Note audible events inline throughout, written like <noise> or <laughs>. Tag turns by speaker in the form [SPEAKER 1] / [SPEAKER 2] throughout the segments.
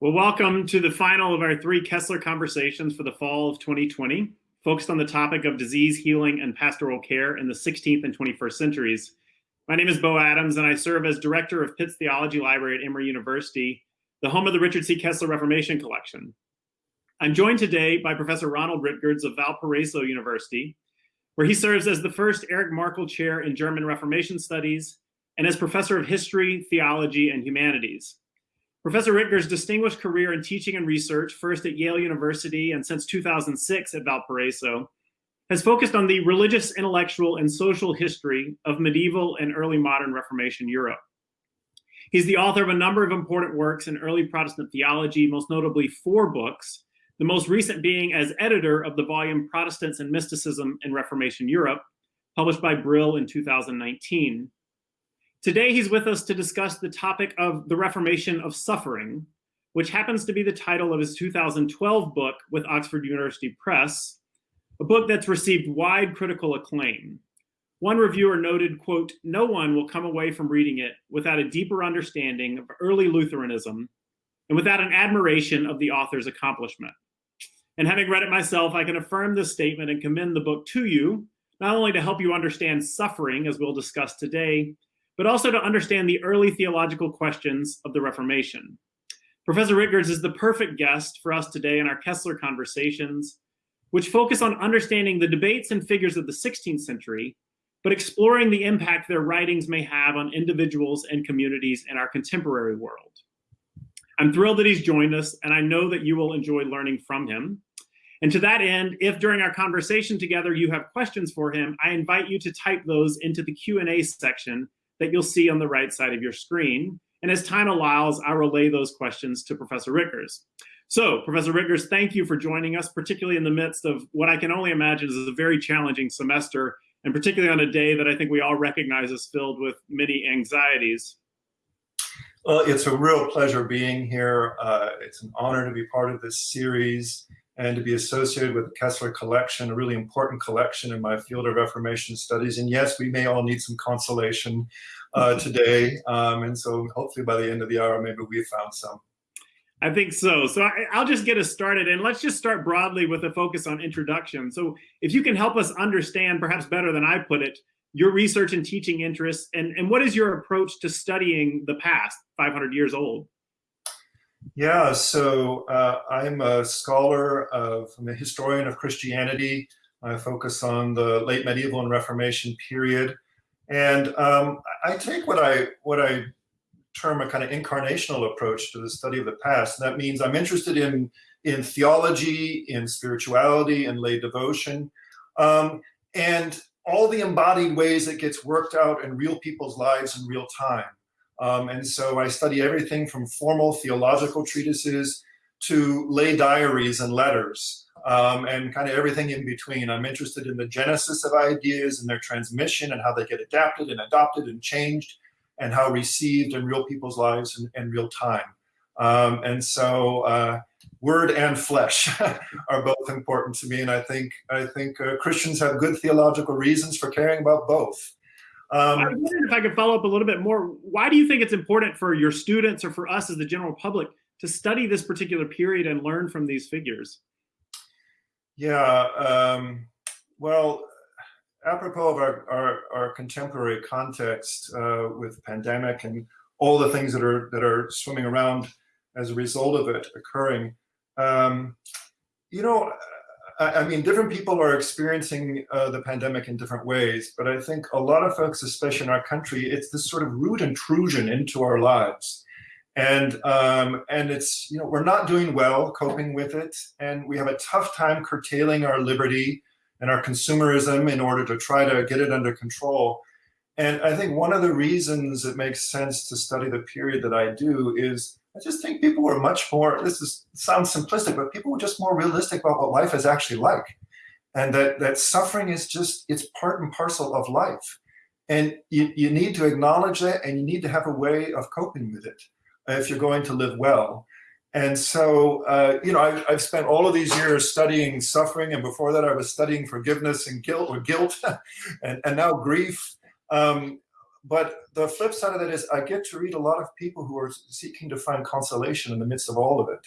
[SPEAKER 1] Well, welcome to the final of our three Kessler conversations for the fall of 2020, focused on the topic of disease healing and pastoral care in the 16th and 21st centuries. My name is Bo Adams, and I serve as director of Pitts Theology Library at Emory University, the home of the Richard C. Kessler Reformation Collection. I'm joined today by Professor Ronald Rittgers of Valparaiso University, where he serves as the first Erich Markel Chair in German Reformation Studies and as Professor of History, Theology, and Humanities. Professor Rittgers' distinguished career in teaching and research, first at Yale University and since 2006 at Valparaiso, has focused on the religious, intellectual, and social history of medieval and early modern Reformation Europe. He's the author of a number of important works in early Protestant theology, most notably four books, the most recent being as editor of the volume Protestants and Mysticism in Reformation Europe, published by Brill in 2019. Today, he's with us to discuss the topic of the Reformation of Suffering, which happens to be the title of his 2012 book with Oxford University Press, a book that's received wide critical acclaim. One reviewer noted, quote, no one will come away from reading it without a deeper understanding of early Lutheranism and without an admiration of the author's accomplishment. And having read it myself, I can affirm this statement and commend the book to you, not only to help you understand suffering, as we'll discuss today, but also to understand the early theological questions of the Reformation. Professor Rittgers is the perfect guest for us today in our Kessler conversations, which focus on understanding the debates and figures of the 16th century, but exploring the impact their writings may have on individuals and communities in our contemporary world. I'm thrilled that he's joined us, and I know that you will enjoy learning from him. And to that end, if during our conversation together you have questions for him, I invite you to type those into the Q&A section that you'll see on the right side of your screen. And as time allows, I'll relay those questions to Professor Rittgers. So, Professor Rittgers, thank you for joining us, particularly in the midst of what I can only imagine is a very challenging semester, and particularly on a day that I think we all recognize is filled with many anxieties.
[SPEAKER 2] Well, it's a real pleasure being here. Uh, it's an honor to be part of this series and to be associated with the Kessler collection, a really important collection in my field of Reformation studies. And yes, we may all need some consolation uh, <laughs> today. Um, and so hopefully by the end of the hour, maybe we've found some.
[SPEAKER 1] I think so. So I, will just get us started and let's just start broadly with a focus on introduction. So if you can help us understand, perhaps better than I put it, your research and teaching interests and, and what is your approach to studying the past 500 years old?
[SPEAKER 2] Yeah, so uh, I'm a scholar of, I'm a historian of Christianity. I focus on the late medieval and Reformation period. And um, I take what I, what I term a kind of incarnational approach to the study of the past. And that means I'm interested in, in theology, in spirituality, and lay devotion. Um, and all the embodied ways it gets worked out in real people's lives in real time. Um, and so I study everything from formal theological treatises to lay diaries and letters um, and kind of everything in between. I'm interested in the genesis of ideas and their transmission and how they get adapted and adopted and changed and how received in real people's lives in, in real time. Um, and so uh, word and flesh <laughs> are both important to me. And I think, I think uh, Christians have good theological reasons for caring about both.
[SPEAKER 1] Um, I wondered if I could follow up a little bit more. Why do you think it's important for your students or for us as the general public to study this particular period and learn from these figures?
[SPEAKER 2] Yeah, um, well, apropos of our, our, our contemporary context uh, with pandemic and all the things that are that are swimming around as a result of it occurring, um, you know, I mean, different people are experiencing uh, the pandemic in different ways, but I think a lot of folks, especially in our country, it's this sort of rude intrusion into our lives. And, um, and it's, you know, we're not doing well coping with it, and we have a tough time curtailing our liberty and our consumerism in order to try to get it under control. And I think one of the reasons it makes sense to study the period that I do is I just think people were much more, this is, sounds simplistic, but people were just more realistic about what life is actually like. And that, that suffering is just, it's part and parcel of life. And you, you need to acknowledge that and you need to have a way of coping with it if you're going to live well. And so, uh, you know, I've, I've, spent all of these years studying suffering, and before that, I was studying forgiveness and guilt, or guilt, <laughs> and, and now grief. Um, but the flip side of that is I get to read a lot of people who are seeking to find consolation in the midst of all of it.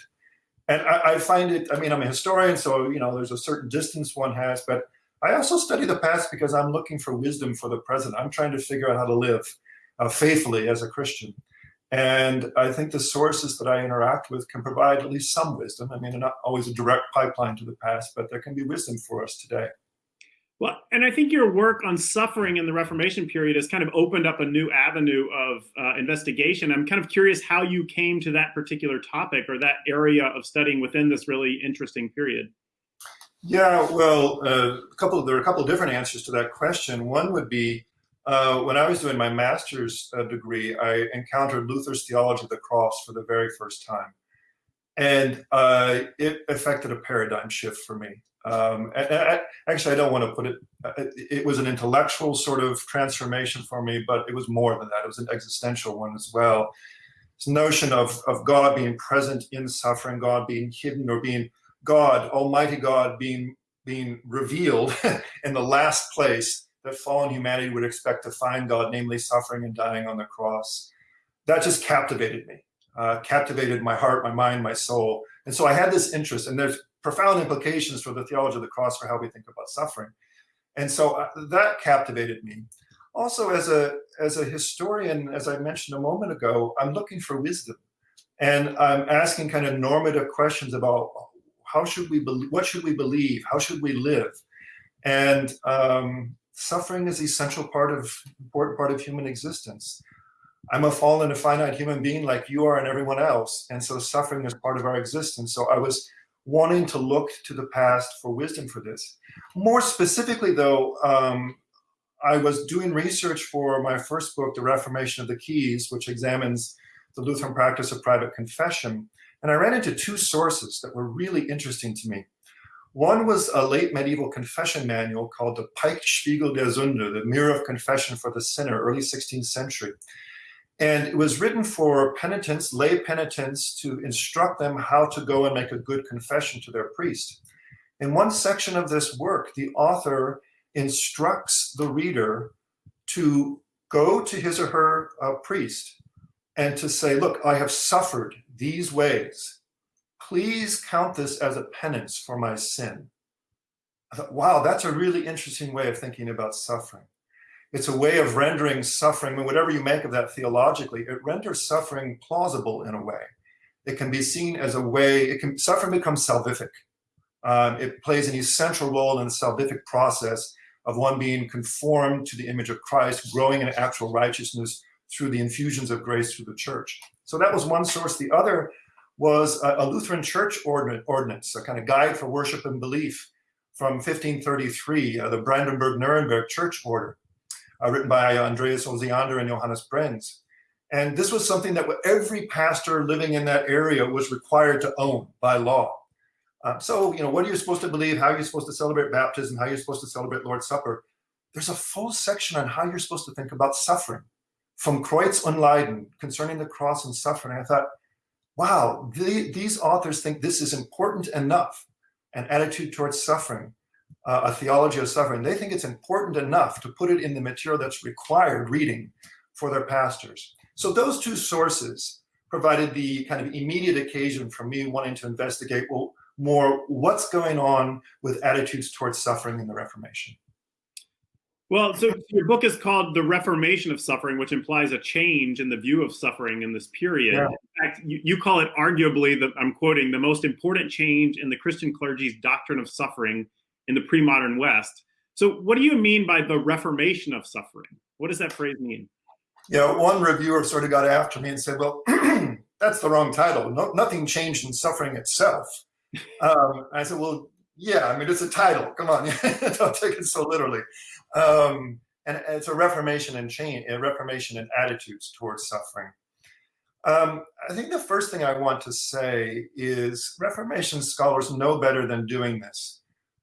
[SPEAKER 2] And I, I find it, I mean, I'm a historian, so, you know, there's a certain distance one has, but I also study the past because I'm looking for wisdom for the present. I'm trying to figure out how to live uh, faithfully as a Christian. And I think the sources that I interact with can provide at least some wisdom. I mean, they're not always a direct pipeline to the past, but there can be wisdom for us today.
[SPEAKER 1] Well, and I think your work on suffering in the Reformation period has kind of opened up a new avenue of uh, investigation. I'm kind of curious how you came to that particular topic or that area of studying within this really interesting period.
[SPEAKER 2] Yeah, well, uh, a couple. There are a couple different answers to that question. One would be uh, when I was doing my master's uh, degree, I encountered Luther's theology of the cross for the very first time, and uh, it affected a paradigm shift for me. Um, actually, I don't want to put it, uh, it was an intellectual sort of transformation for me, but it was more than that. It was an existential one as well. This notion of, of God being present in suffering, God being hidden or being God, Almighty God being, being revealed <laughs> in the last place that fallen humanity would expect to find God, namely suffering and dying on the cross. That just captivated me, uh, captivated my heart, my mind, my soul. And so I had this interest, and there's profound implications for the theology of the cross for how we think about suffering. And so uh, that captivated me. Also, as a, as a historian, as I mentioned a moment ago, I'm looking for wisdom. And I'm asking kind of normative questions about how should we believe, what should we believe? How should we live? And um, suffering is essential part of, important part of human existence. I'm a fallen and finite human being like you are and everyone else. And so suffering is part of our existence. So I was wanting to look to the past for wisdom for this. More specifically, though, um, I was doing research for my first book, The Reformation of the Keys, which examines the Lutheran practice of private confession. And I ran into two sources that were really interesting to me. One was a late medieval confession manual called the Beichtspiegel der Sünde, the Mirror of Confession for the Sinner, early 16th century. And it was written for penitents, lay penitents, to instruct them how to go and make a good confession to their priest. In one section of this work, the author instructs the reader to go to his or her uh, priest and to say, look, I have suffered these ways. Please count this as a penance for my sin. I thought, wow, that's a really interesting way of thinking about suffering. It's a way of rendering suffering, I mean, whatever you make of that theologically, it renders suffering plausible in a way. It can be seen as a way, it can, suffering becomes salvific. Um, it plays an essential role in the salvific process of one being conformed to the image of Christ, growing in actual righteousness through the infusions of grace through the church. So that was one source. The other was a, a Lutheran church ordinance, a kind of guide for worship and belief from 1533, uh, the Brandenburg-Nuremberg church order uh, written by Andreas Osiander and Johannes Brenz. And this was something that every pastor living in that area was required to own by law. Um, so, you know, what are you supposed to believe? How are you supposed to celebrate baptism? How are you supposed to celebrate Lord's Supper? There's a full section on how you're supposed to think about suffering from Kreuz und Leiden concerning the cross and suffering. I thought, wow, the, these authors think this is important enough, an attitude towards suffering, uh, a theology of suffering, they think it's important enough to put it in the material that's required reading for their pastors. So those two sources provided the kind of immediate occasion for me wanting to investigate well, more what's going on with attitudes towards suffering in the Reformation.
[SPEAKER 1] Well, so your book is called The Reformation of Suffering, which implies a change in the view of suffering in this period. Yeah. In fact, you, you, call it arguably, the, I'm quoting, the most important change in the Christian clergy's doctrine of suffering in the pre-modern West. So what do you mean by the reformation of suffering? What does that phrase mean?
[SPEAKER 2] Yeah, one reviewer sort of got after me and said, well, <clears throat> that's the wrong title. No, nothing changed in suffering itself. <laughs> Um, I said, well, yeah, I mean, it's a title. Come on, <laughs> don't take it so literally. Um, and it's a reformation and change, a reformation in attitudes towards suffering. Um, I think the first thing I want to say is Reformation scholars know better than doing this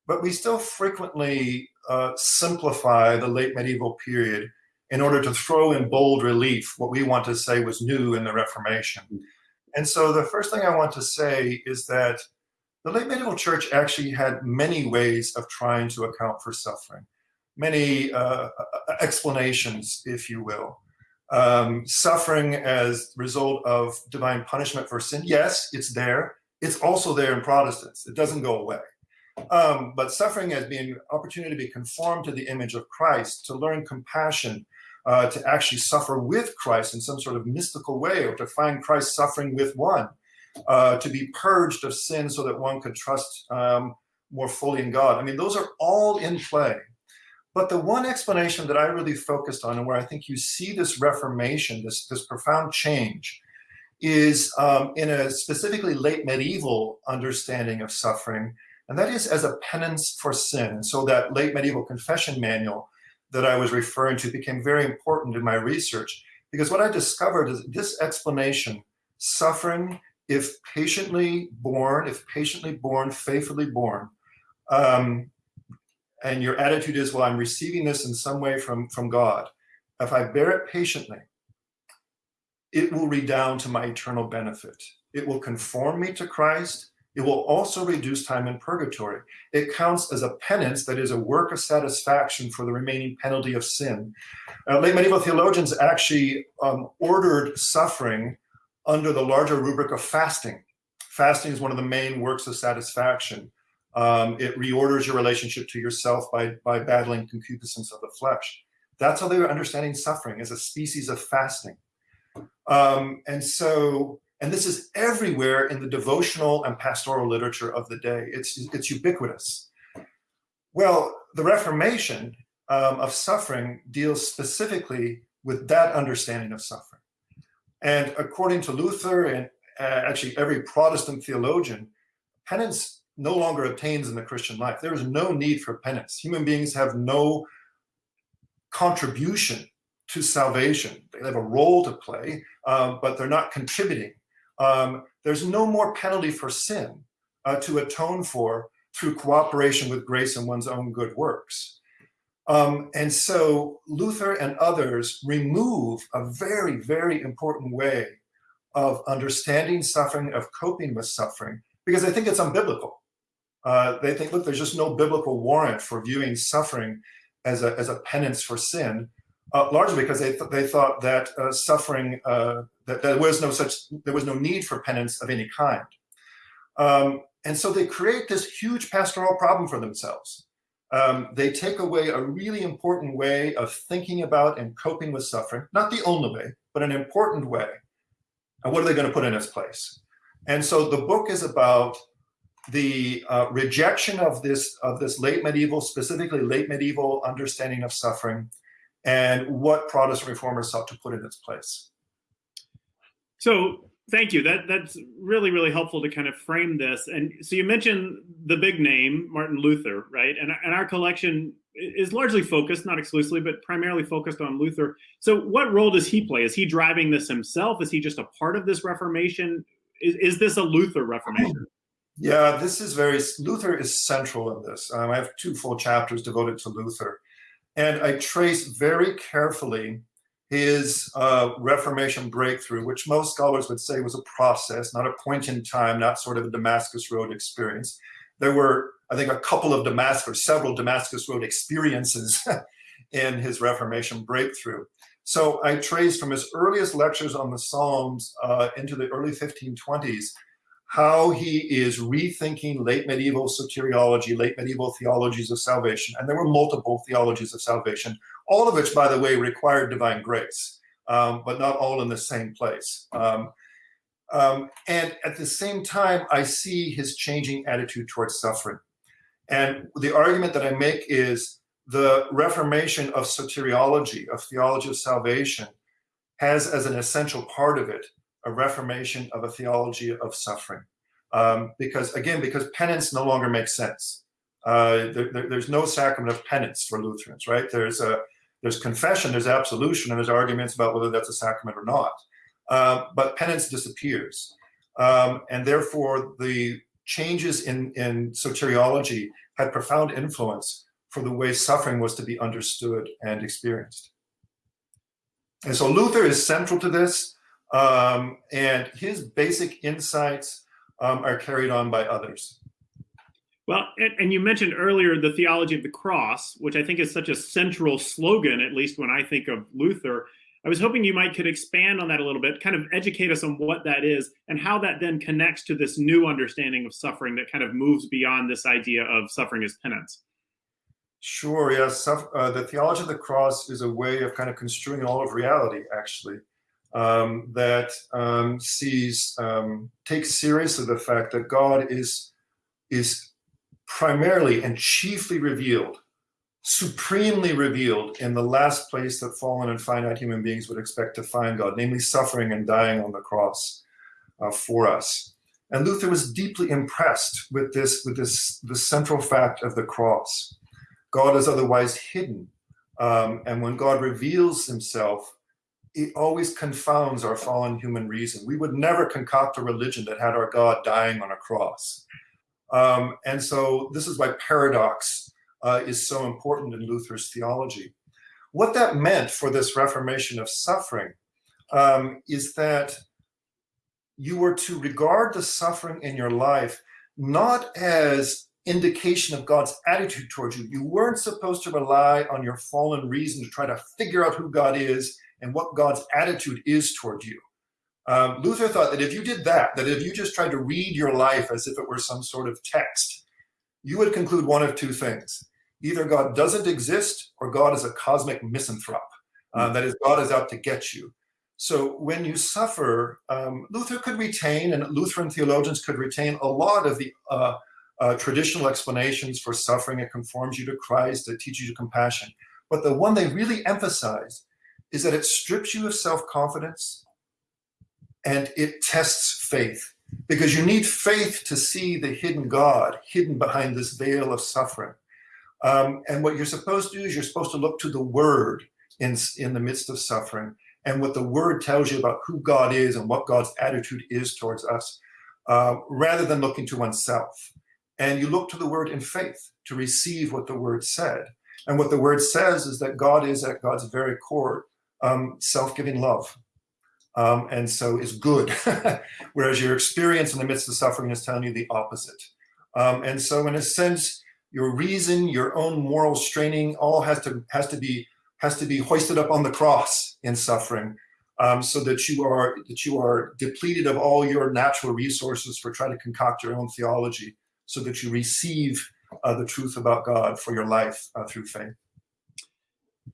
[SPEAKER 2] but we still frequently uh, simplify the late medieval period in order to throw in bold relief what we want to say was new in the Reformation. And so the first thing I want to say is that the late medieval church actually had many ways of trying to account for suffering. Many uh, explanations, if you will. Um, suffering as result of divine punishment for sin, yes, it's there. It's also there in Protestants. It doesn't go away. Um, but suffering as being opportunity to be conformed to the image of Christ, to learn compassion, uh, to actually suffer with Christ in some sort of mystical way, or to find Christ suffering with one, uh, to be purged of sin so that one could trust um, more fully in God. I mean, those are all in play. But the one explanation that I really focused on and where I think you see this reformation, this, this profound change, is um, in a specifically late medieval understanding of suffering, and that is as a penance for sin. So that late medieval confession manual that I was referring to became very important in my research, because what I discovered is this explanation, suffering, if patiently born, if patiently born, faithfully born, um, and your attitude is, well, I'm receiving this in some way from, from God. If I bear it patiently, it will redound to my eternal benefit. It will conform me to Christ. It will also reduce time in purgatory. It counts as a penance, that is a work of satisfaction for the remaining penalty of sin. Uh, late medieval theologians actually um, ordered suffering under the larger rubric of fasting. Fasting is one of the main works of satisfaction. Um, it reorders your relationship to yourself by, by battling concupiscence of the flesh. That's how they were understanding suffering as a species of fasting. Um, and so, and this is everywhere in the devotional and pastoral literature of the day. It's, it's ubiquitous. Well, the Reformation um, of suffering deals specifically with that understanding of suffering. And according to Luther and uh, actually every Protestant theologian, penance no longer obtains in the Christian life. There is no need for penance. Human beings have no contribution to salvation. They have a role to play, um, but they're not contributing. Um, there's no more penalty for sin uh, to atone for through cooperation with grace and one's own good works. Um, and so Luther and others remove a very, very important way of understanding suffering, of coping with suffering, because they think it's unbiblical. Uh, they think, look, there's just no biblical warrant for viewing suffering as a, as a penance for sin, uh, largely because they, th they thought that uh, suffering, uh, that there was no such, there was no need for penance of any kind. Um, and so they create this huge pastoral problem for themselves. Um, they take away a really important way of thinking about and coping with suffering, not the only way, but an important way. And what are they going to put in its place? And so the book is about the uh, rejection of this of this late medieval, specifically late medieval understanding of suffering, and what Protestant reformers sought to put in its place.
[SPEAKER 1] So thank you. That that's really really helpful to kind of frame this. And so you mentioned the big name Martin Luther, right? And and our collection is largely focused, not exclusively, but primarily focused on Luther. So what role does he play? Is he driving this himself? Is he just a part of this Reformation? Is, is this a Luther Reformation?
[SPEAKER 2] Yeah, this is very, Luther is central in this. Um, I have two full chapters devoted to Luther. And I trace very carefully his uh, Reformation breakthrough, which most scholars would say was a process, not a point in time, not sort of a Damascus Road experience. There were, I think, a couple of Damascus, several Damascus Road experiences <laughs> in his Reformation breakthrough. So I trace from his earliest lectures on the Psalms uh, into the early 1520s how he is rethinking late medieval soteriology, late medieval theologies of salvation. And there were multiple theologies of salvation, all of which, by the way, required divine grace, um, but not all in the same place. Um, um, and at the same time, I see his changing attitude towards suffering. And the argument that I make is the reformation of soteriology, of theology of salvation, has as an essential part of it a reformation of a theology of suffering. Um, because again, because penance no longer makes sense. Uh, there, there, there's no sacrament of penance for Lutherans, right? There's a there's confession, there's absolution, and there's arguments about whether that's a sacrament or not. Uh, but penance disappears, um, and therefore the changes in in soteriology had profound influence for the way suffering was to be understood and experienced. And so Luther is central to this. Um, and his basic insights um, are carried on by others.
[SPEAKER 1] Well, and, and, you mentioned earlier the theology of the cross, which I think is such a central slogan, at least when I think of Luther. I was hoping you might could expand on that a little bit, kind of educate us on what that is and how that then connects to this new understanding of suffering that kind of moves beyond this idea of suffering as penance.
[SPEAKER 2] Sure, yes. Uh, the theology of the cross is a way of kind of construing all of reality, actually, um, that um, sees, um, takes seriously the fact that God is, is primarily and chiefly revealed, supremely revealed in the last place that fallen and finite human beings would expect to find God, namely suffering and dying on the cross uh, for us. And Luther was deeply impressed with this, with this, the central fact of the cross. God is otherwise hidden. Um, and when God reveals himself, it always confounds our fallen human reason. We would never concoct a religion that had our God dying on a cross. Um, and so this is why paradox uh, is so important in Luther's theology. What that meant for this reformation of suffering um, is that you were to regard the suffering in your life not as indication of God's attitude towards you. You weren't supposed to rely on your fallen reason to try to figure out who God is and what God's attitude is toward you. Um, Luther thought that if you did that, that if you just tried to read your life as if it were some sort of text, you would conclude one of two things. Either God doesn't exist or God is a cosmic misanthrope. Uh, that is, God is out to get you. So when you suffer, um, Luther could retain, and Lutheran theologians could retain a lot of the uh, uh, traditional explanations for suffering. It conforms you to Christ, it teaches you compassion. But the one they really emphasize is that it strips you of self-confidence and it tests faith. Because you need faith to see the hidden God hidden behind this veil of suffering. Um, and what you're supposed to do is you're supposed to look to the word in, in the midst of suffering and what the word tells you about who God is and what God's attitude is towards us, uh, rather than looking to oneself. And you look to the word in faith to receive what the word said. And what the word says is that God is at God's very core um, self-giving love. Um, and so is good, <laughs> whereas your experience in the midst of suffering is telling you the opposite. Um, and so in a sense, your reason, your own moral straining, all has to has to be has to be hoisted up on the cross in suffering, um, so that you are that you are depleted of all your natural resources for trying to concoct your own theology so that you receive uh, the truth about God for your life uh, through faith.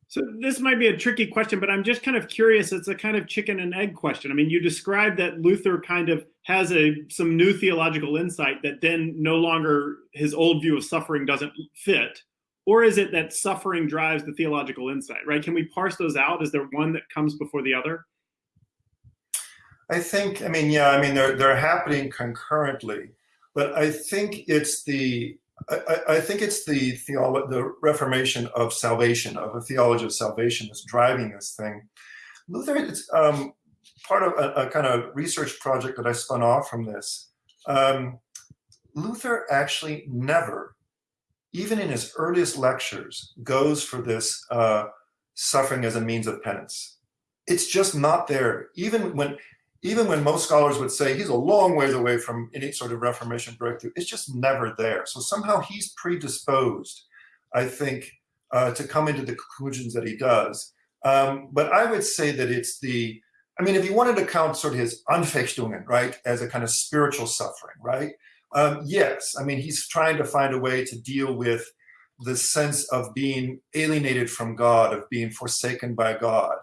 [SPEAKER 1] So this might be a tricky question, but I'm just kind of curious. It's a kind of chicken and egg question. I mean, you described that Luther kind of has a some new theological insight that then no longer his old view of suffering doesn't fit. Or is it that suffering drives the theological insight, right? Can we parse those out? Is there one that comes before the other?
[SPEAKER 2] I think, I mean, yeah, I mean, they're, they're happening concurrently. But I think it's the I, I think it's the the reformation of salvation, of a theology of salvation that's driving this thing. Luther, it's um, part of a, a, kind of research project that I spun off from this. Um, Luther actually never, even in his earliest lectures, goes for this uh, suffering as a means of penance. It's just not there. Even when even when most scholars would say he's a long ways away from any sort of Reformation breakthrough, it's just never there. So somehow he's predisposed, I think, uh, to come into the conclusions that he does. Um, but I would say that it's the, I mean, if you wanted to count sort of his Anfechtungen, right, as a kind of spiritual suffering, right? Um, yes, I mean, he's trying to find a way to deal with the sense of being alienated from God, of being forsaken by God.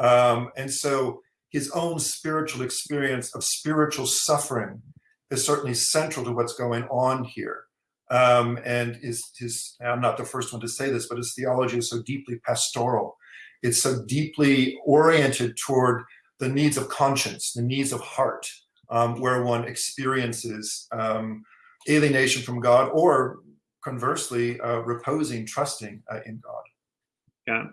[SPEAKER 2] Um, and so his own spiritual experience of spiritual suffering is certainly central to what's going on here. Um, and is his, I'm not the first one to say this, but his theology is so deeply pastoral. It's so deeply oriented toward the needs of conscience, the needs of heart, um, where one experiences um, alienation from God or conversely, uh, reposing, trusting uh, in God.
[SPEAKER 1] Yeah.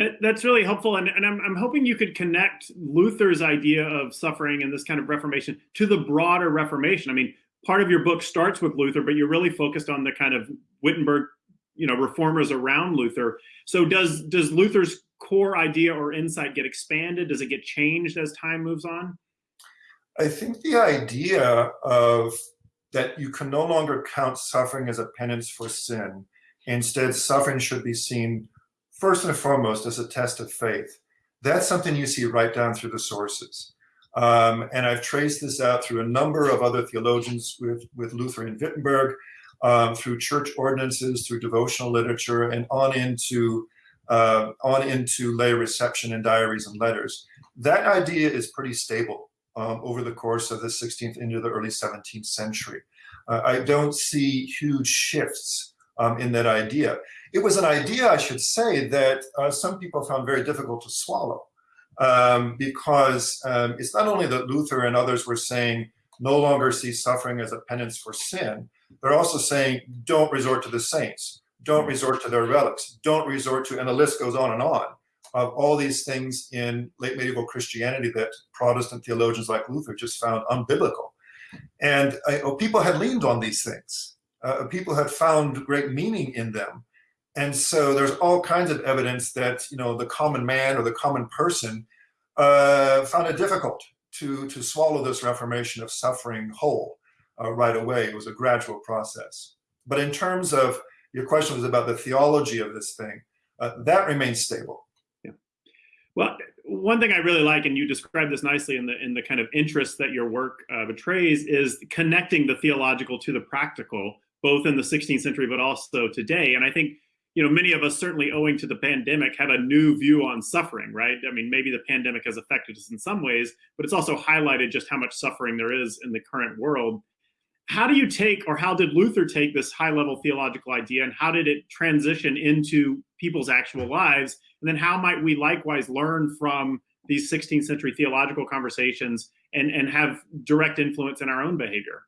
[SPEAKER 1] That, that's really helpful, and, and I'm, I'm hoping you could connect Luther's idea of suffering and this kind of Reformation to the broader Reformation. I mean, part of your book starts with Luther, but you're really focused on the kind of Wittenberg, you know, reformers around Luther. So does does Luther's core idea or insight get expanded? Does it get changed as time moves on?
[SPEAKER 2] I think the idea of that you can no longer count suffering as a penance for sin. Instead, suffering should be seen first and foremost as a test of faith. That's something you see right down through the sources. Um, and I've traced this out through a number of other theologians with, with Luther in Wittenberg, um, through church ordinances, through devotional literature, and on into uh, on into lay reception and diaries and letters. That idea is pretty stable um, over the course of the 16th into the early 17th century. Uh, I don't see huge shifts um, in that idea. It was an idea, I should say, that uh, some people found very difficult to swallow um, because um, it's not only that Luther and others were saying no longer see suffering as a penance for sin, they're also saying don't resort to the saints, don't resort to their relics, don't resort to, and the list goes on and on of all these things in late medieval Christianity that Protestant theologians like Luther just found unbiblical. And uh, people had leaned on these things. Uh, people had found great meaning in them. And so there's all kinds of evidence that, you know, the common man or the common person uh, found it difficult to, to swallow this reformation of suffering whole uh, right away. It was a gradual process. But in terms of, your question was about the theology of this thing, uh, that remains stable.
[SPEAKER 1] Yeah. Well, one thing I really like, and you described this nicely in the in the kind of interest that your work uh, betrays, is connecting the theological to the practical, both in the 16th century but also today. And I think you know many of us, certainly owing to the pandemic, have a new view on suffering. Right? I mean, maybe the pandemic has affected us in some ways, but it's also highlighted just how much suffering there is in the current world. How do you take, or how did Luther take this high level theological idea, and how did it transition into people's actual lives? And then how might we likewise learn from these 16th century theological conversations and, and have direct influence in our own behavior?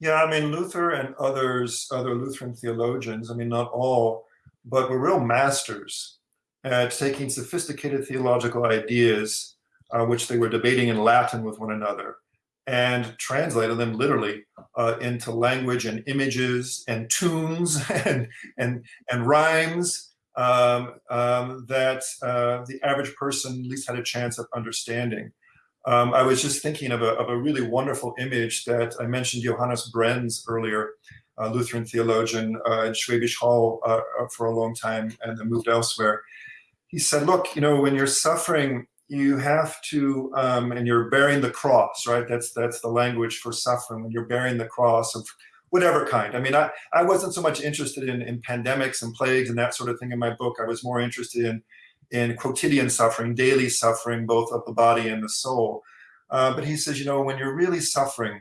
[SPEAKER 2] Yeah, I mean, Luther and others, other Lutheran theologians, I mean, not all, but were real masters at taking sophisticated theological ideas, uh, which they were debating in Latin with one another, and translated them literally uh, into language and images and tunes <laughs> and, and, and rhymes um, um, that uh, the average person at least had a chance of understanding. Um, I was just thinking of a, of a really wonderful image that I mentioned Johannes Brenz earlier, a Lutheran theologian uh, in Schwäbisch Hall uh, for a long time and then moved elsewhere. He said, look, you know, when you're suffering, you have to, um, and you're bearing the cross, right? That's, that's the language for suffering. When you're bearing the cross of whatever kind. I mean, I, I wasn't so much interested in, in pandemics and plagues and that sort of thing in my book. I was more interested in, in quotidian suffering, daily suffering, both of the body and the soul. Uh, but he says, you know, when you're really suffering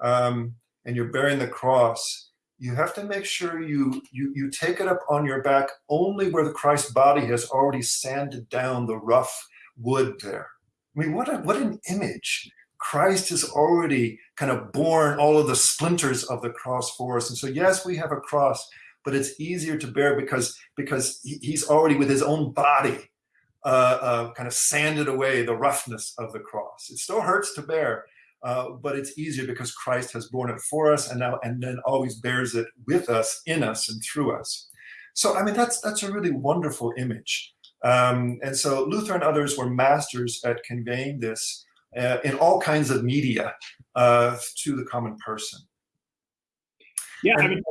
[SPEAKER 2] um, and you're bearing the cross, you have to make sure you, you, you take it up on your back only where the Christ body has already sanded down the rough wood there. I mean, what, a, what an image. Christ has already kind of borne all of the splinters of the cross for us. And so, yes, we have a cross, but it's easier to bear because, because he's already with his own body uh, uh, kind of sanded away the roughness of the cross. It still hurts to bear, uh, but it's easier because Christ has borne it for us and now and then always bears it with us, in us, and through us. So, I mean, that's that's a really wonderful image. Um, and so Luther and others were masters at conveying this uh, in all kinds of media uh, to the common person.
[SPEAKER 1] Yeah, I mean,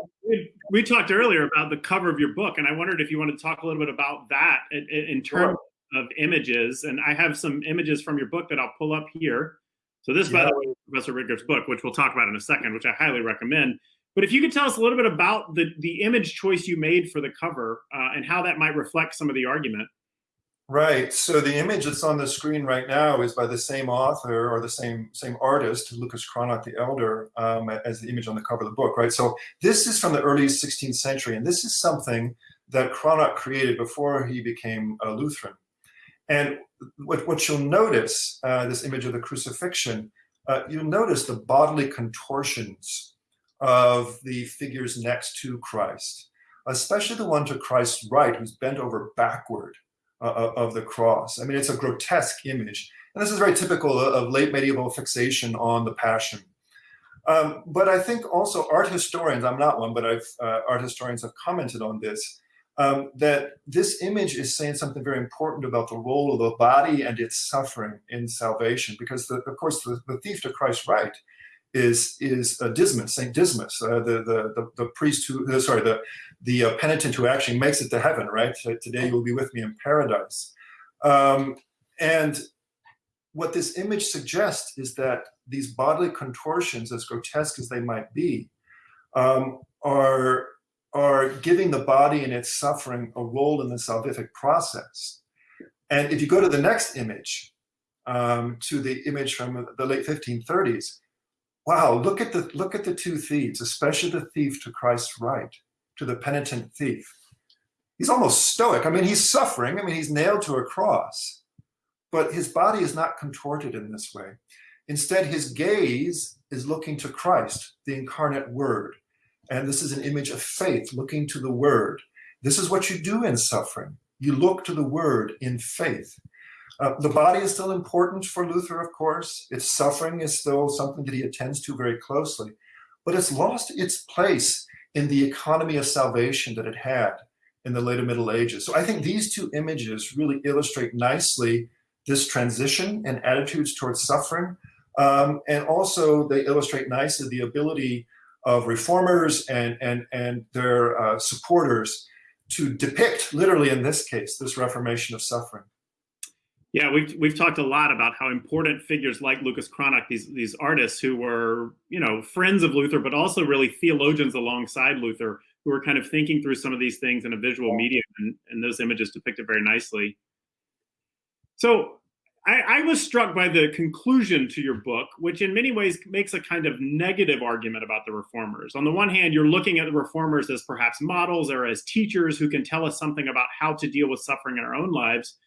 [SPEAKER 1] we, talked earlier about the cover of your book, and I wondered if you want to talk a little bit about that in, in terms sure. of images. And I have some images from your book that I'll pull up here. So this, yeah. by the way, is Professor Rittgers' book, which we'll talk about in a second, which I highly recommend. But if you could tell us a little bit about the, the image choice you made for the cover uh, and how that might reflect some of the argument.
[SPEAKER 2] Right. So the image that's on the screen right now is by the same author or the same same artist, Lucas Cranach the Elder, um, as the image on the cover of the book. Right. So this is from the early 16th century, and this is something that Cranach created before he became a Lutheran. And what, what you'll notice, uh, this image of the crucifixion, uh, you'll notice the bodily contortions of the figures next to Christ, especially the one to Christ's right, who's bent over backward uh, of the cross. I mean, it's a grotesque image. And this is very typical of late medieval fixation on the Passion. Um, but I think also art historians, I'm not one, but I've, uh, art historians have commented on this, um, that this image is saying something very important about the role of the body and its suffering in salvation. Because, the, of course, the, the thief to Christ's right is is uh, Dismas, Saint Dismas, uh, the, the, the the priest who uh, sorry the the uh, penitent who actually makes it to heaven. Right, today you will be with me in paradise. Um, and what this image suggests is that these bodily contortions, as grotesque as they might be, um, are are giving the body and its suffering a role in the salvific process. And if you go to the next image, um, to the image from the late 1530s, wow, look at the look at the two thieves, especially the thief to Christ's right, to the penitent thief. He's almost stoic. I mean, he's suffering. I mean, he's nailed to a cross, but his body is not contorted in this way. Instead, his gaze is looking to Christ, the incarnate word. And this is an image of faith, looking to the word. This is what you do in suffering. You look to the word in faith. Uh, the body is still important for Luther, of course. Its suffering is still something that he attends to very closely, but it's lost its place in the economy of salvation that it had in the later Middle Ages. So I think these two images really illustrate nicely this transition and attitudes towards suffering. Um, and also they illustrate nicely the ability of reformers and, and, and their uh, supporters to depict, literally in this case, this reformation of suffering.
[SPEAKER 1] Yeah, we've we've talked a lot about how important figures like Lucas Cranach, these these artists who were you know friends of Luther, but also really theologians alongside Luther, who were kind of thinking through some of these things in a visual medium, and, and those images depict it very nicely. So I, I, was struck by the conclusion to your book, which in many ways makes a kind of negative argument about the reformers. On the one hand, you're looking at the reformers as perhaps models or as teachers who can tell us something about how to deal with suffering in our own lives.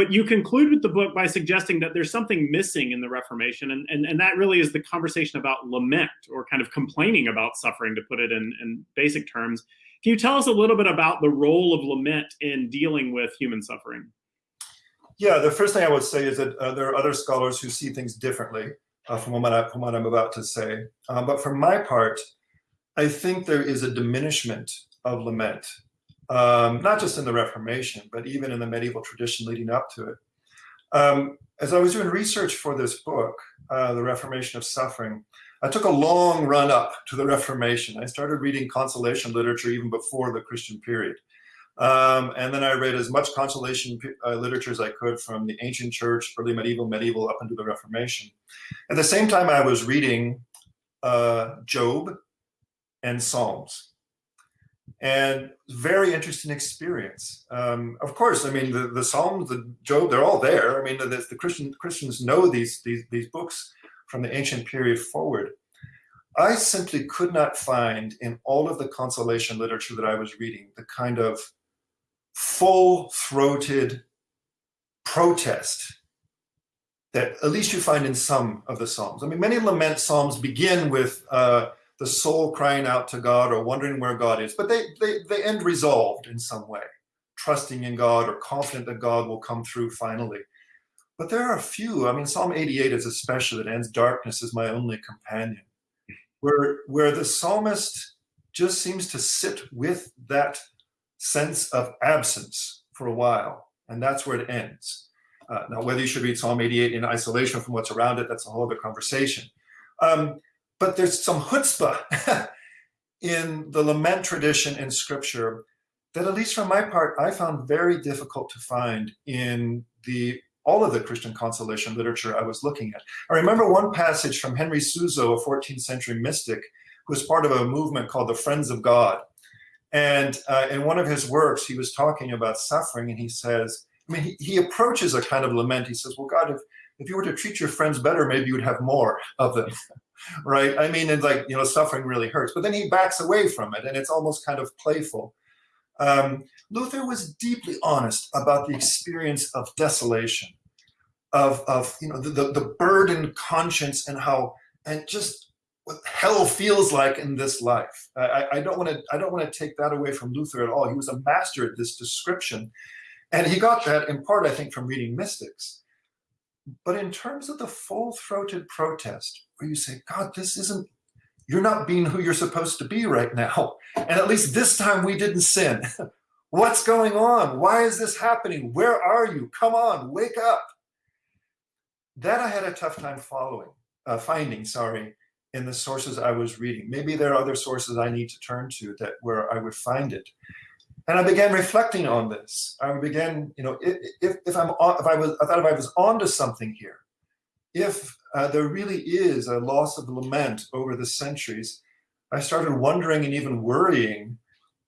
[SPEAKER 1] But you conclude with the book by suggesting that there's something missing in the Reformation, and, and, and that really is the conversation about lament or kind of complaining about suffering, to put it in, in basic terms. Can you tell us a little bit about the role of lament in dealing with human suffering?
[SPEAKER 2] Yeah, the first thing I would say is that uh, there are other scholars who see things differently uh, from, what I, from what I'm about to say. Uh, but for my part, I think there is a diminishment of lament, um, not just in the Reformation, but even in the medieval tradition leading up to it. Um, as I was doing research for this book, uh, The Reformation of Suffering, I took a long run up to the Reformation. I started reading consolation literature even before the Christian period. Um, and then I read as much consolation uh, literature as I could from the ancient church, early medieval, medieval, up into the Reformation. At the same time, I was reading uh, Job and Psalms. And very interesting experience. Um, of course, I mean, the, the Psalms, the Job, they're all there. I mean, the, the Christian, Christians know these, these, these books from the ancient period forward. I simply could not find in all of the consolation literature that I was reading the kind of full-throated protest that at least you find in some of the Psalms. I mean, many lament Psalms begin with uh, the soul crying out to God or wondering where God is, but they, they, they end resolved in some way, trusting in God or confident that God will come through finally. But there are a few, I mean, Psalm 88 is especially that ends, darkness is my only companion, where, where the psalmist just seems to sit with that sense of absence for a while, and that's where it ends. Uh, now, whether you should read Psalm 88 in isolation from what's around it, that's a whole other conversation. Um, but there's some chutzpah <laughs> in the lament tradition in scripture that at least from my part, I found very difficult to find in the all of the Christian consolation literature I was looking at. I remember one passage from Henry Suso, a 14th century mystic, who was part of a movement called the Friends of God. And uh, in one of his works, he was talking about suffering, and he says, I mean, he, he approaches a kind of lament. He says, well, God, if, if you were to treat your friends better, maybe you would have more of them, <laughs> right? I mean, it's like, you know, suffering really hurts. But then he backs away from it, and it's almost kind of playful. Um, Luther was deeply honest about the experience of desolation, of, of you know, the, the, the burdened conscience and how, and just what hell feels like in this life. I, I don't want to I don't want to take that away from Luther at all. He was a master at this description. And he got that in part, I think, from reading mystics. But in terms of the full-throated protest, where you say, God, this isn't, you're not being who you're supposed to be right now. And at least this time we didn't sin. <laughs> What's going on? Why is this happening? Where are you? Come on, wake up. That I had a tough time following, uh, finding, sorry, in the sources I was reading. Maybe there are other sources I need to turn to that where I would find it. And I began reflecting on this. I began, you know, if, if I'm if I was I thought if I was onto something here, if uh, there really is a loss of lament over the centuries, I started wondering and even worrying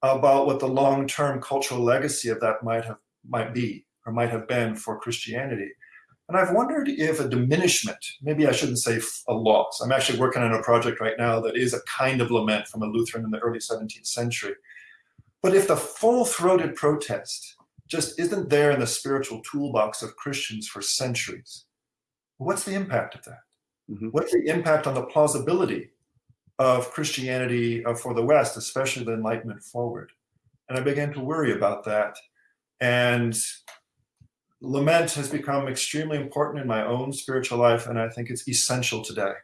[SPEAKER 2] about what the long-term cultural legacy of that might have might be or might have been for Christianity. And I've wondered if a diminishment, maybe I shouldn't say a loss. I'm actually working on a project right now that is a kind of lament from a Lutheran in the early 17th century. But if the full-throated protest just isn't there in the spiritual toolbox of Christians for centuries, what's the impact of that? Mm -hmm. What's the impact on the plausibility of Christianity uh, for the West, especially the Enlightenment forward? And I began to worry about that. And lament has become extremely important in my own spiritual life, and I think it's essential today.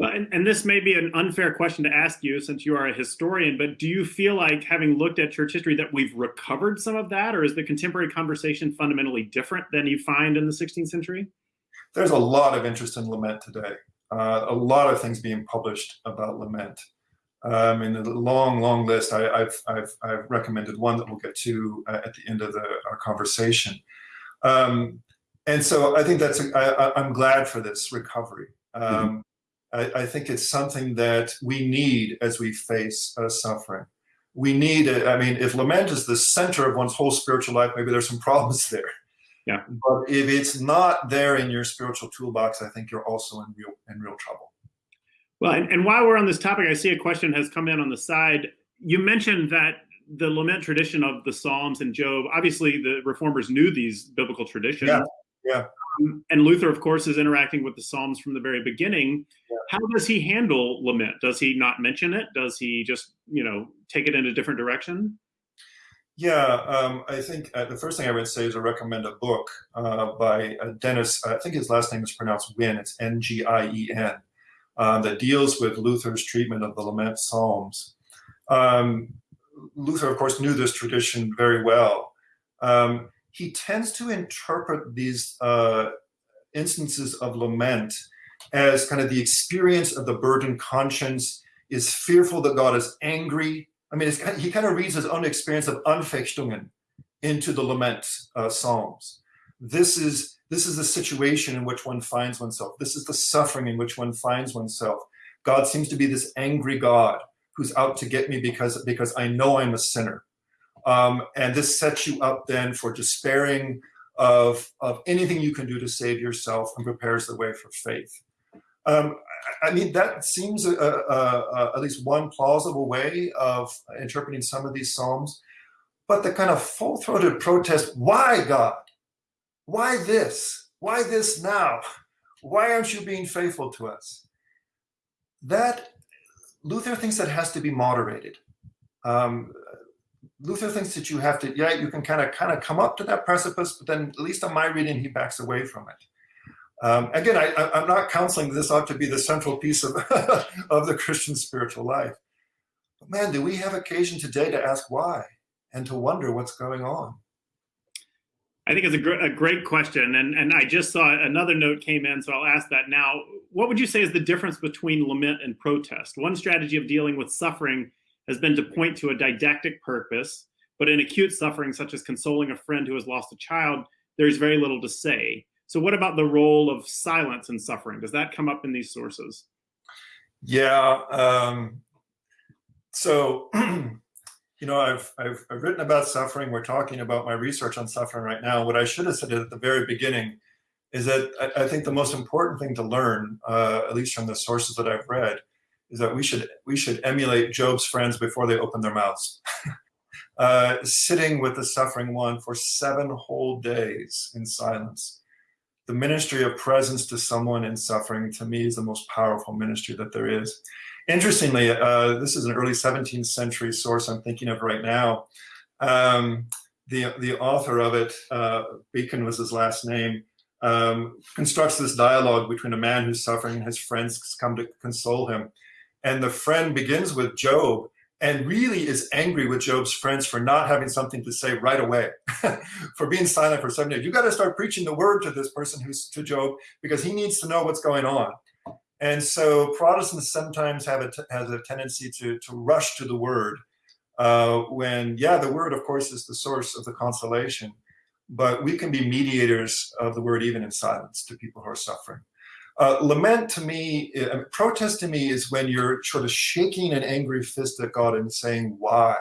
[SPEAKER 1] Well, and, and, this may be an unfair question to ask you since you are a historian, but do you feel like having looked at church history that we've recovered some of that, or is the contemporary conversation fundamentally different than you find in the 16th century?
[SPEAKER 2] There's a lot of interest in lament today. Uh, a lot of things being published about lament. Um, in a long, long list, I, have I've, I've recommended one that we'll get to uh, at the end of the, our conversation. Um, and so I think that's, a, I, I'm glad for this recovery. Um, mm -hmm. I, I, think it's something that we need as we face uh, suffering. We need, it. I mean, if lament is the center of one's whole spiritual life, maybe there's some <laughs> problems there.
[SPEAKER 1] Yeah.
[SPEAKER 2] But if it's not there in your spiritual toolbox, I think you're also in real, in real trouble.
[SPEAKER 1] Well, and, and while we're on this topic, I see a question has come in on the side. You mentioned that the lament tradition of the Psalms and Job, obviously the reformers knew these biblical traditions.
[SPEAKER 2] Yeah. Yeah.
[SPEAKER 1] Um, and Luther, of course, is interacting with the Psalms from the very beginning. Yeah. How does he handle lament? Does he not mention it? Does he just, you know, take it in a different direction?
[SPEAKER 2] Yeah, um, I think uh, the first thing I would say is to recommend a book uh, by uh, Dennis. I think his last name is pronounced Ngien. It's N-G-I-E-N uh, that deals with Luther's treatment of the lament psalms. Um, Luther, of course, knew this tradition very well. Um, he tends to interpret these uh, instances of lament as kind of the experience of the burdened conscience is fearful that God is angry. I mean, he kind of reads his own experience of Anfechtungen into the lament uh, psalms. This is this is the situation in which one finds oneself. This is the suffering in which one finds oneself. God seems to be this angry God who's out to get me because, because I know I'm a sinner. Um, and this sets you up then for despairing of, of anything you can do to save yourself and prepares the way for faith. Um, I mean, that seems a, a, a, at least one plausible way of interpreting some of these Psalms. But the kind of full-throated protest, why God? Why this? Why this now? Why aren't you being faithful to us? That Luther thinks that has to be moderated. Um, Luther thinks that you have to, yeah, you can kind of kind of come up to that precipice, but then at least on my reading, he backs away from it. Um, again, I, am not counseling this ought to be the central piece of, <laughs> of the Christian spiritual life. But man, do we have occasion today to ask why and to wonder what's going on?
[SPEAKER 1] I think it's a, gr a great question. And, and I just saw another note came in, so I'll ask that now. What would you say is the difference between lament and protest? One strategy of dealing with suffering has been to point to a didactic purpose, but in acute suffering, such as consoling a friend who has lost a child, there's very little to say. So what about the role of silence in suffering? Does that come up in these sources?
[SPEAKER 2] Yeah. Um, so <clears throat> you know, I've, I've, I've, written about suffering. We're talking about my research on suffering right now. What I should have said at the very beginning is that I, I think the most important thing to learn, uh, at least from the sources that I've read, is that we should we should emulate Job's friends before they open their mouths. <laughs> uh, sitting with the suffering one for seven whole days in silence. The ministry of presence to someone in suffering, to me, is the most powerful ministry that there is. Interestingly, uh, this is an early 17th century source I'm thinking of right now. Um, the, the author of it, uh, Bacon was his last name, um, constructs this dialogue between a man who's suffering and his friends come to console him. And the friend begins with Job and really is angry with Job's friends for not having something to say right away, <laughs> for being silent for seven days. You got to start preaching the word to this person who's to Job because he needs to know what's going on. And so Protestants sometimes have a, has a tendency to, to rush to the word uh, when, yeah, the word, of course, is the source of the consolation, but we can be mediators of the word even in silence to people who are suffering. Uh, lament to me, uh, protest to me is when you're sort of shaking an angry fist at God and saying, why?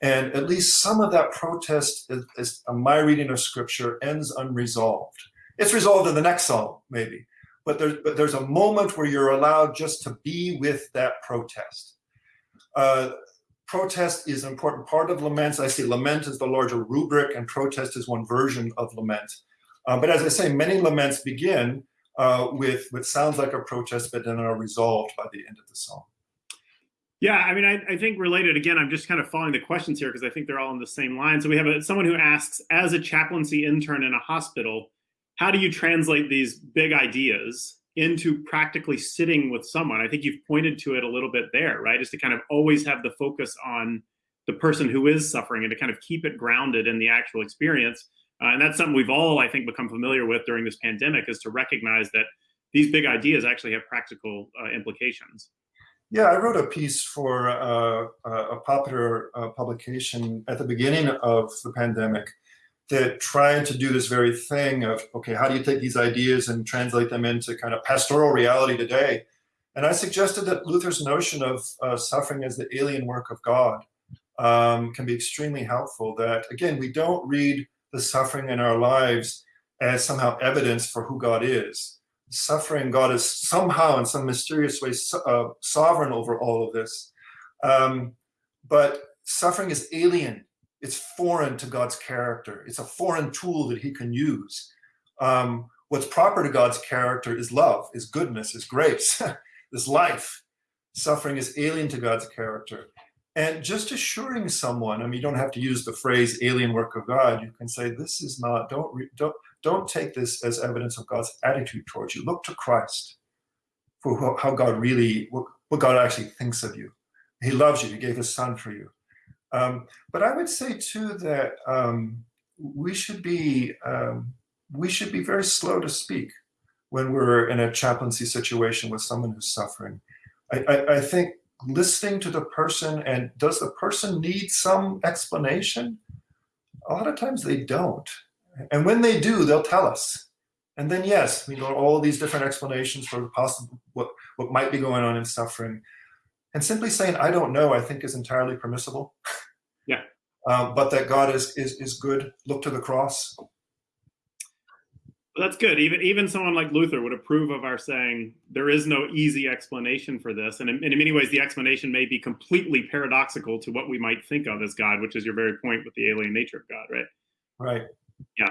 [SPEAKER 2] And at least some of that protest, is, is, my reading of scripture, ends unresolved. It's resolved in the next psalm, maybe, but there's, but there's a moment where you're allowed just to be with that protest. Uh, protest is an important part of laments. I see lament as the larger rubric and protest is one version of lament. Uh, but as I say, many laments begin uh, with what sounds like a protest, but then are resolved by the end of the song.
[SPEAKER 1] Yeah, I mean, I, I, think related again, I'm just kind of following the questions here because I think they're all in the same line. So we have a, someone who asks, as a chaplaincy intern in a hospital, how do you translate these big ideas into practically sitting with someone. I think you've pointed to it a little bit there, right? Is to kind of always have the focus on the person who is suffering and to kind of keep it grounded in the actual experience. Uh, and that's something we've all, I think, become familiar with during this pandemic is to recognize that these big ideas actually have practical uh, implications.
[SPEAKER 2] Yeah, I wrote a piece for uh, a popular uh, publication at the beginning of the pandemic that tried to do this very thing of, okay, how do you take these ideas and translate them into kind of pastoral reality today? And I suggested that Luther's notion of uh, suffering as the alien work of God um, can be extremely helpful. That, again, we don't read the suffering in our lives as somehow evidence for who God is. Suffering, God is somehow in some mysterious way uh, sovereign over all of this. Um, but suffering is alien it's foreign to God's character. It's a foreign tool that he can use. Um, what's proper to God's character is love, is goodness, is grace, <laughs> is life. Suffering is alien to God's character. And just assuring someone, I mean, you don't have to use the phrase alien work of God. You can say, this is not, don't, don't, don't take this as evidence of God's attitude towards you. Look to Christ for how God really, what, what God actually thinks of you. He loves you. He gave his son for you. Um, but I would say too that um, we should be um, we should be very slow to speak when we're in a chaplaincy situation with someone who's suffering. I, I, I think listening to the person and does the person need some explanation? A lot of times they don't. And when they do, they'll tell us. And then yes, we know all these different explanations for possible what, what might be going on in suffering. And simply saying, I don't know, I think is entirely permissible.
[SPEAKER 1] Yeah.
[SPEAKER 2] Um, <laughs> but that God is, is, is good. Look to the cross.
[SPEAKER 1] Well, that's good. Even even someone like Luther would approve of our saying there is no easy explanation for this, and in, in, many ways, the explanation may be completely paradoxical to what we might think of as God, which is your very point with the alien nature of God, right?
[SPEAKER 2] Right.
[SPEAKER 1] Yeah.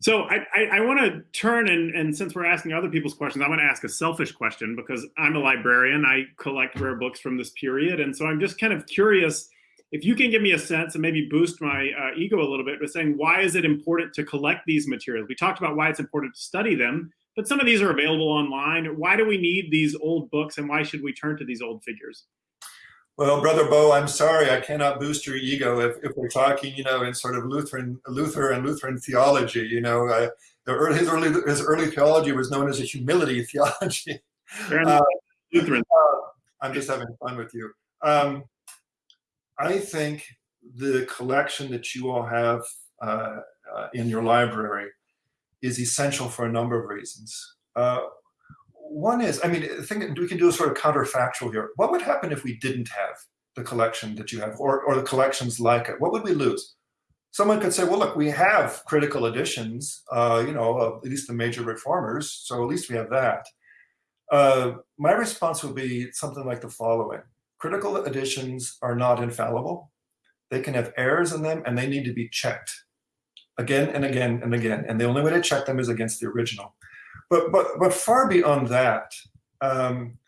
[SPEAKER 1] So I, I, I want to turn and, and since we're asking other people's questions, I'm going to ask a selfish question because I'm a librarian. I collect rare books from this period. And so I'm just kind of curious if you can give me a sense and maybe boost my uh, ego a little bit by saying, why is it important to collect these materials? We talked about why it's important to study them, but some of these are available online. Why do we need these old books and why should we turn to these old figures?
[SPEAKER 2] Well, Brother Bo, I'm sorry, I cannot boost your ego if, if we're talking, you know, in sort of Lutheran, Luther and Lutheran theology. You know, uh, early, his early his early theology was known as a humility theology. Uh, Lutheran. I'm just having fun with you. Um, I think the collection that you all have uh, uh, in your library is essential for a number of reasons. Uh, one is, I mean, I think we can do a sort of counterfactual here. What would happen if we didn't have the collection that you have or, or the collections like it? What would we lose? Someone could say, well, look, we have critical editions, uh, you know, at least the major reformers, so at least we have that. Uh, my response would be something like the following. Critical editions are not infallible. They can have errors in them and they need to be checked again and again and again. And the only way to check them is against the original. But, but, but far beyond that, um,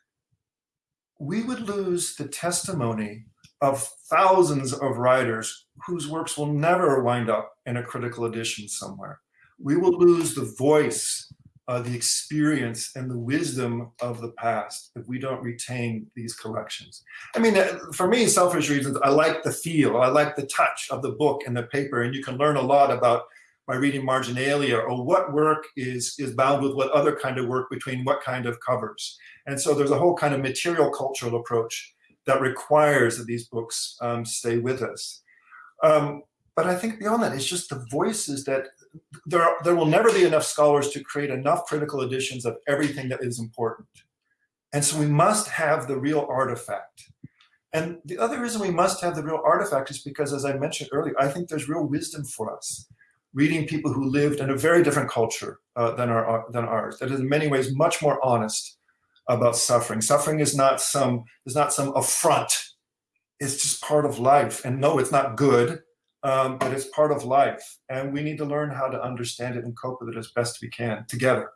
[SPEAKER 2] we would lose the testimony of thousands of writers whose works will never wind up in a critical edition somewhere. We will lose the voice, uh, the experience, and the wisdom of the past if we don't retain these collections. I mean, uh, for me, selfish reasons, I like the feel, I like the touch of the book and the paper, and you can learn a lot about by reading marginalia or what work is is bound with what other kind of work between what kind of covers and so there's a whole kind of material cultural approach that requires that these books um, stay with us um, but i think beyond that it's just the voices that there are, there will never be enough scholars to create enough critical editions of everything that is important and so we must have the real artifact and the other reason we must have the real artifact is because, as I mentioned earlier, I think there's real wisdom for us reading people who lived in a very different culture uh, than, our, than ours, that is in many ways much more honest about suffering. Suffering is not some, is not some affront. It's just part of life. And no, it's not good, um, but it's part of life. And we need to learn how to understand it and cope with it as best we can together.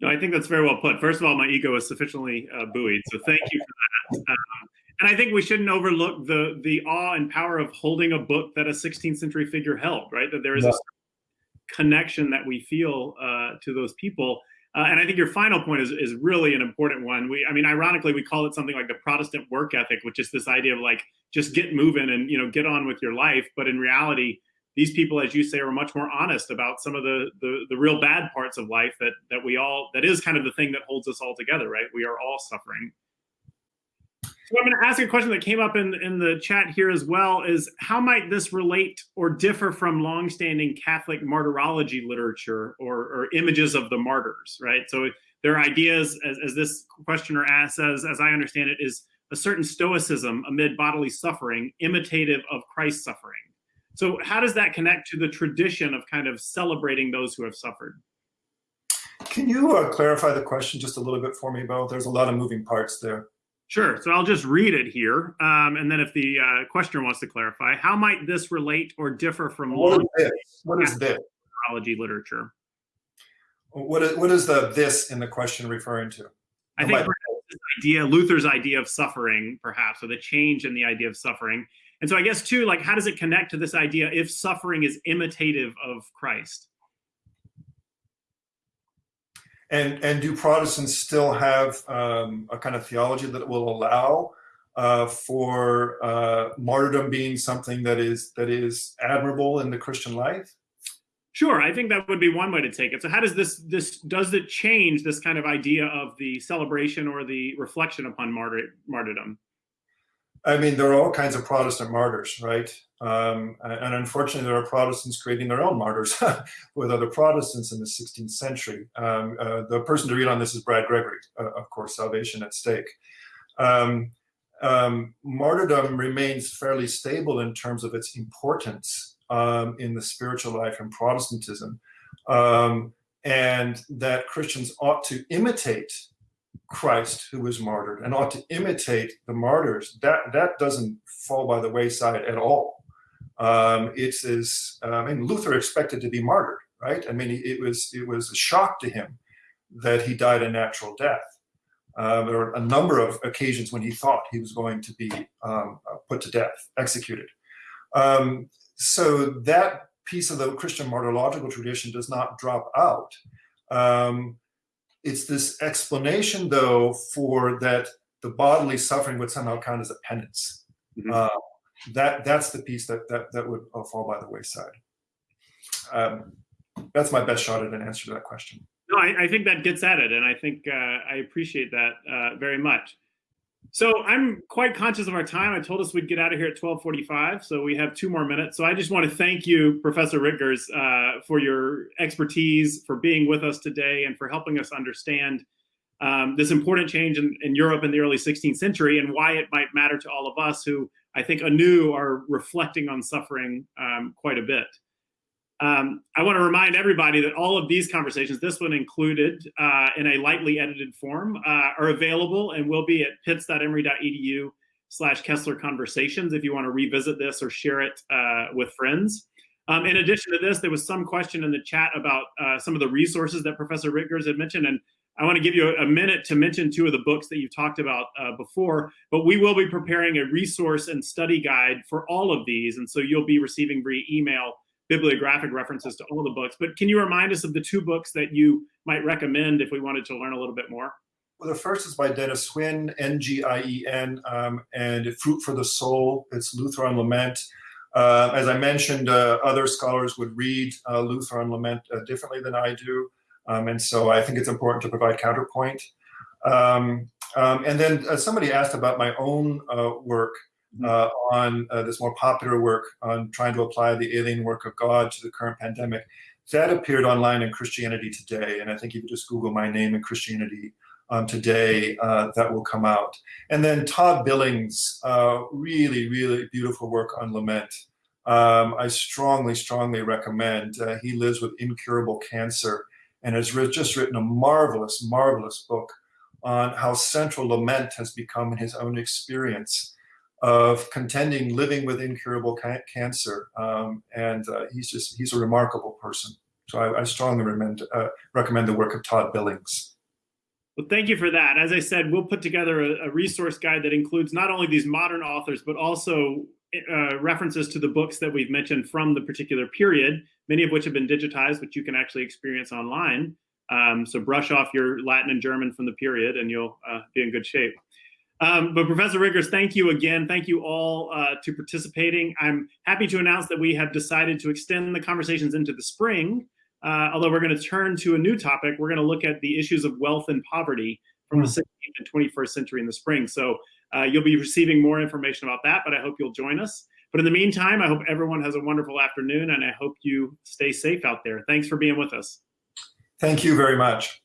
[SPEAKER 1] No, I think that's very well put. First of all, my ego is sufficiently uh, buoyed, so thank you for that. Um, and I think we shouldn't overlook the the awe and power of holding a book that a 16th century figure held, right? That there is yeah. a connection that we feel uh, to those people. Uh, and I think your final point is, is really an important one. We, I mean, ironically, we call it something like the Protestant work ethic, which is this idea of like just get moving and you know get on with your life. But in reality, these people, as you say, are much more honest about some of the, the the real bad parts of life that that we all that is kind of the thing that holds us all together, right? We are all suffering. I'm going to ask a question that came up in, in the chat here as well is how might this relate or differ from longstanding Catholic martyrology literature or, or images of the martyrs, right? So their ideas, as, as this questioner asks, as, as I understand it, is a certain stoicism amid bodily suffering, imitative of Christ's suffering. So how does that connect to the tradition of kind of celebrating those who have suffered?
[SPEAKER 2] Can you uh, clarify the question just a little bit for me, Bo? There's a lot of moving parts there.
[SPEAKER 1] Sure. So I'll just read it here. Um, and then if the uh, questioner wants to clarify, how might this relate or differ from
[SPEAKER 2] what is this? What is this?
[SPEAKER 1] literature?
[SPEAKER 2] What is, what is the this in the question referring to?
[SPEAKER 1] I think this idea, Luther's idea of suffering, perhaps, or the change in the idea of suffering. And so I guess too, like, how does it connect to this idea if suffering is imitative of Christ?
[SPEAKER 2] And, and do Protestants still have um, a kind of theology that will allow uh, for uh, martyrdom being something that is that is admirable in the Christian life?
[SPEAKER 1] Sure, I think that would be one way to take it. So how does this this does it change this kind of idea of the celebration or the reflection upon martyr, martyrdom?
[SPEAKER 2] I mean, there are all kinds of Protestant martyrs, right? Um, and unfortunately, there are Protestants creating their own martyrs <laughs> with other Protestants in the 16th century. Um, uh, the person to read on this is Brad Gregory, uh, of course, Salvation at Stake. Um, um martyrdom remains fairly stable in terms of its importance um, in the spiritual life in Protestantism, um, and that Christians ought to imitate Christ who was martyred and ought to imitate the martyrs, that, that doesn't fall by the wayside at all. Um, it's as, uh, I mean, Luther expected to be martyred, right? I mean, it was, it was a shock to him that he died a natural death. Uh, there were a number of occasions when he thought he was going to be um, uh, put to death, executed. Um, so that piece of the Christian martyrological tradition does not drop out. Um, it's this explanation, though, for that the bodily suffering would somehow count as a penance. Mm -hmm. uh, that that's the piece that that that would uh, fall by the wayside. Um, that's my best shot at an answer to that question.
[SPEAKER 1] No, I, I think that gets at it, and I think uh, I appreciate that uh, very much. So I'm quite conscious of our time. I told us we'd get out of here at 1245, so we have two more minutes. So I just want to thank you, Professor Rittgers, uh, for your expertise, for being with us today, and for helping us understand um, this important change in, in, Europe in the early 16th century and why it might matter to all of us who I think anew are reflecting on suffering um, quite a bit. Um, I want to remind everybody that all of these conversations, this one included uh, in a lightly edited form, uh, are available and will be at pitts.emory.edu slash Kessler Conversations if you want to revisit this or share it uh, with friends. Um, in addition to this, there was some question in the chat about uh, some of the resources that Professor Rittgers had mentioned, and I want to give you a, a minute to mention two of the books that you've talked about uh, before, but we will be preparing a resource and study guide for all of these, and so you'll be receiving via email bibliographic references to all the books. But can you remind us of the two books that you might recommend if we wanted to learn a little bit more?
[SPEAKER 2] Well, the first is by Dennis Ngien, N-G-I-E-N, um, and Fruit for the Soul. It's Luther on Lament. Uh, as I mentioned, uh, other scholars would read uh, Luther on lament uh, differently than I do. Um, and so I think it's important to provide counterpoint. Um, um, and then uh, somebody asked about my own uh, work uh, on uh, this more popular work on trying to apply the alien work of God to the current pandemic. That appeared online in Christianity Today. And I think if you just Google my name in Christianity um, Today, uh, that will come out. And then Todd Billings, uh, really, really beautiful work on lament. Um, I strongly, strongly recommend. Uh, he lives with incurable cancer and has just written a marvelous, marvelous book on how central lament has become in his own experience of contending living with incurable ca cancer. Um, and uh, he's just, he's a remarkable person. So I, I strongly recommend, uh, recommend the work of Todd Billings.
[SPEAKER 1] Well, thank you for that. As I said, we'll put together a, a resource guide that includes not only these modern authors, but also uh, references to the books that we've mentioned from the particular period, many of which have been digitized, which you can actually experience online. Um, so brush off your Latin and German from the period and you'll uh, be in good shape. Um, but Professor Rittgers, thank you again. Thank you all uh, to participating. I'm happy to announce that we have decided to extend the conversations into the spring. Uh, although we're going to turn to a new topic, we're going to look at the issues of wealth and poverty from the 16th and 21st century in the spring. So uh, you'll be receiving more information about that, but I hope you'll join us. But in the meantime, I hope everyone has a wonderful afternoon and I hope you stay safe out there. Thanks for being with us.
[SPEAKER 2] Thank you very much.